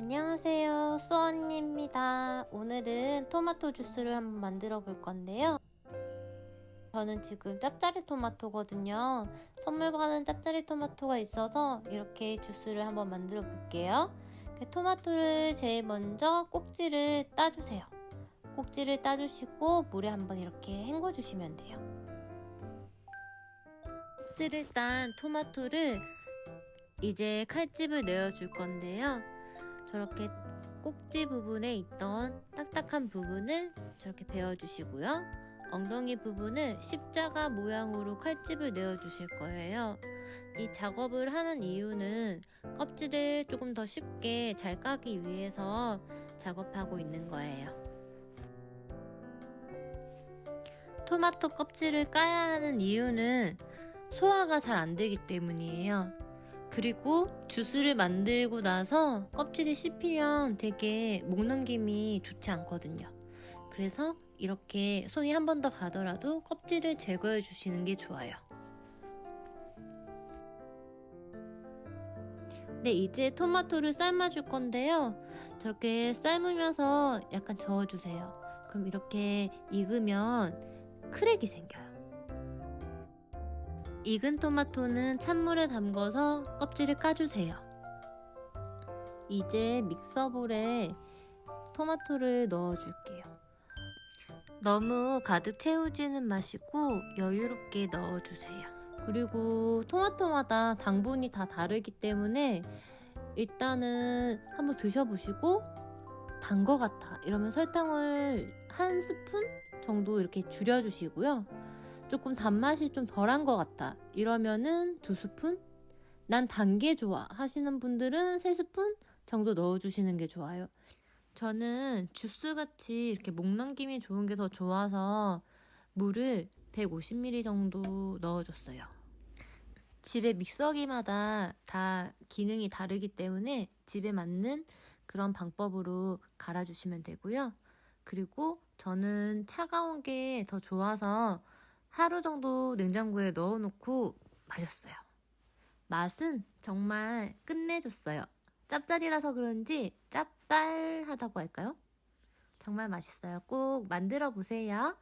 안녕하세요. 수언니입니다. 오늘은 토마토 주스를 한번 만들어 볼 건데요. 저는 지금 짭짜리 토마토거든요. 선물 받은 짭짜리 토마토가 있어서 이렇게 주스를 한번 만들어 볼게요. 토마토를 제일 먼저 꼭지를 따주세요. 꼭지를 따주시고 물에 한번 이렇게 헹궈 주시면 돼요. 꼭지를 딴 토마토를 이제 칼집을 내어줄 건데요 저렇게 꼭지 부분에 있던 딱딱한 부분을 저렇게 베어주시고요. 엉덩이 부분을 십자가 모양으로 칼집을 내어주실 거예요. 이 작업을 하는 이유는 껍질을 조금 더 쉽게 잘 까기 위해서 작업하고 있는 거예요. 토마토 껍질을 까야 하는 이유는 소화가 잘 안 되기 때문이에요. 그리고 주스를 만들고 나서 껍질이 씹히면 되게 목 넘김이 좋지 않거든요. 그래서 이렇게 손이 한 번 더 가더라도 껍질을 제거해 주시는 게 좋아요. 네, 이제 토마토를 삶아줄 건데요. 저렇게 삶으면서 약간 저어주세요. 그럼 이렇게 익으면 크랙이 생겨요. 익은 토마토는 찬물에 담궈서 껍질을 까주세요. 이제 믹서볼에 토마토를 넣어줄게요. 너무 가득 채우지는 마시고 여유롭게 넣어주세요. 그리고 토마토마다 당분이 다 다르기 때문에 일단은 한번 드셔보시고 단 거 같아 이러면 설탕을 한 스푼 정도 이렇게 줄여주시고요. 조금 단맛이 좀 덜한 것 같다. 이러면은 두 스푼? 난 단 게 좋아. 하시는 분들은 세 스푼 정도 넣어주시는 게 좋아요. 저는 주스같이 이렇게 목 넘김이 좋은 게 더 좋아서 물을 150ml 정도 넣어줬어요. 집에 믹서기마다 다 기능이 다르기 때문에 집에 맞는 그런 방법으로 갈아주시면 되고요. 그리고 저는 차가운 게 더 좋아서 하루 정도 냉장고에 넣어놓고 마셨어요. 맛은 정말 끝내줬어요. 짭짤이라서 그런지 짭짤하다고 할까요? 정말 맛있어요. 꼭 만들어 보세요.